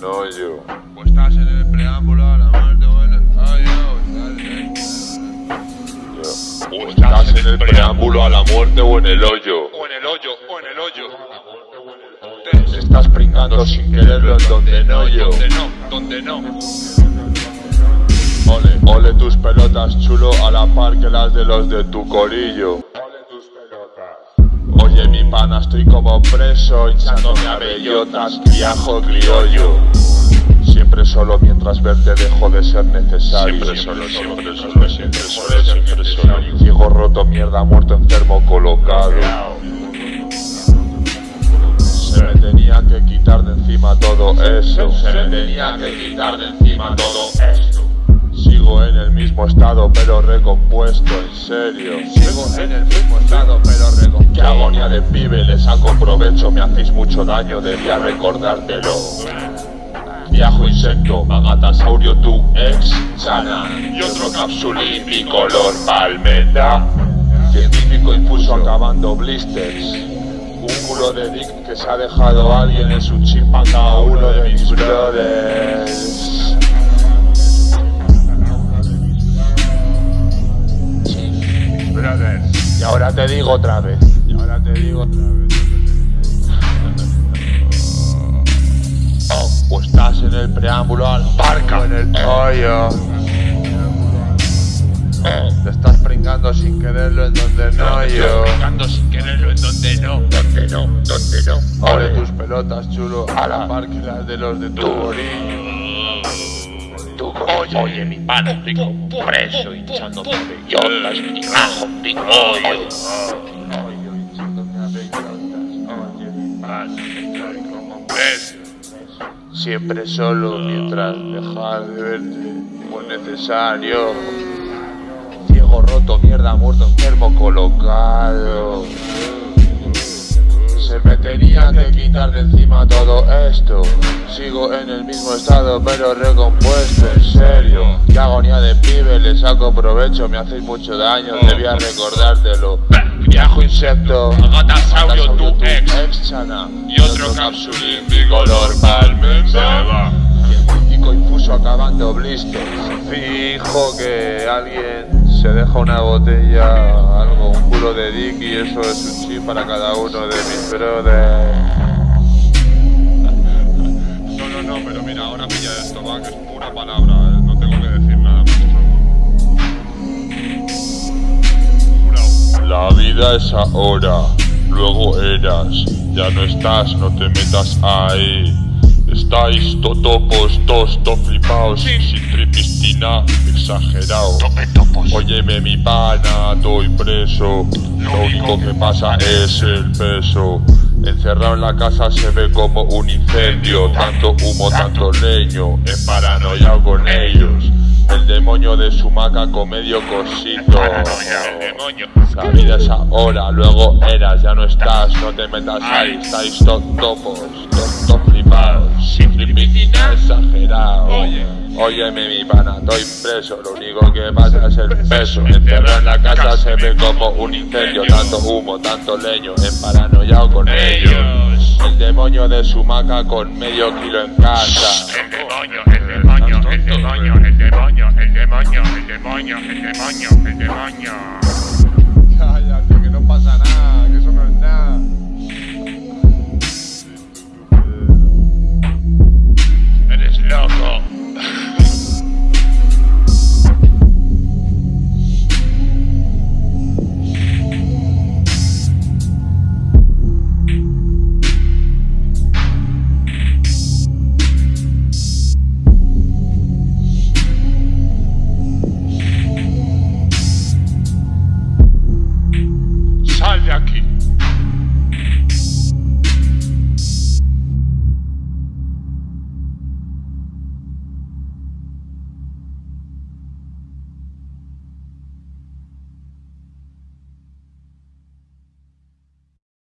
No, yo. Pues estás en el preámbulo a la muerte, bueno. Ay, yo. O estás en el preámbulo a la muerte o en el hoyo. O en el hoyo, o en el hoyo. Te estás pringando sin quererlo en donde no yo. Donde no, donde no. Ole, ole tus pelotas chulo a la par que las de los de tu corillo. Pana, estoy como preso, hinchándome a bellotas, criajo criollo. Siempre solo mientras verte dejo de ser necesario. Siempre solo, siempre solo, siempre solo, siempre solo. Ciego roto, mierda, muerto, enfermo, colocado. Se me tenía que quitar de encima todo eso. Se me tenía que quitar de encima todo esto. Sigo en el mismo estado pero recompuesto, en serio. Sigo en el mismo estado pero recompuesto. Qué agonía de pibe, le saco provecho, me hacéis mucho daño, debía recordártelo. Viajo insecto, magatasaurio, tu ex, sana. Y otro capsulín bicolor palmeta. Científico infuso acabando blisters. Un culo de dick que se ha dejado alguien en su chip a cada uno de mis brothers. Ahora te digo otra vez. Y ahora te digo otra vez. Oh, o estás en el preámbulo al barca en el hoyo. Oh, te estás pringando sin quererlo en donde no yo. Pegando sin quererlo en donde no. Donde no, donde no. Ole tus pelotas chulo a la par que las de los de tu orillo. Tú, oye, oye, mi pana, estoy como preso, hinchándome bellotas, mi rajo. Estoy como preso. Siempre solo mientras dejar de verte fue necesario. Ciego roto, mierda, muerto, enfermo, colocado. Me tenía que quitar de encima todo esto. Sigo en el mismo estado, pero recompuesto, en serio. Qué agonía de pibe, le saco provecho, me hacéis mucho daño, debía recordártelo. Viajo insecto, Agatasaurio, tu ex. chana. Y otro capsulín bicolor palmeta. Científico infuso acabando blisters. Fijo que alguien se deja una botella, algo, de dick y eso es un chip para cada uno de mis brothers. No, no, no, pero mira, ahora pilla esto, va, que es pura palabra, ¿eh? no tengo que decir nada más. La vida es ahora, luego eras, ya no estás, no te metas ahí. Estáis totopos, tos, to flipaos, sin tripistina, exagerado. Tope topos. Óyeme mi pana, estoy preso. Lo único que pasa es el peso. Encerrado en la casa se ve como un incendio. Tanto humo, tanto leño. En paranoia con ellos. El demonio de su maca con medio cosito. La vida es ahora, luego eras, ya no estás, no te metas ahí, estáis to- topos, to- to flipados, tripistina exagerado. Oye. Óyeme mi pana, estoy preso, lo único que pasa es el peso. Encerrado en la casa se ve como un incendio, tanto humo, tanto leño, en paranoiao con ellos. El demonio de su maca con medio kilo en casa. El demonio, el demonio, el demonio, el demonio, el demonio, el demonio, el demonio, el demonio.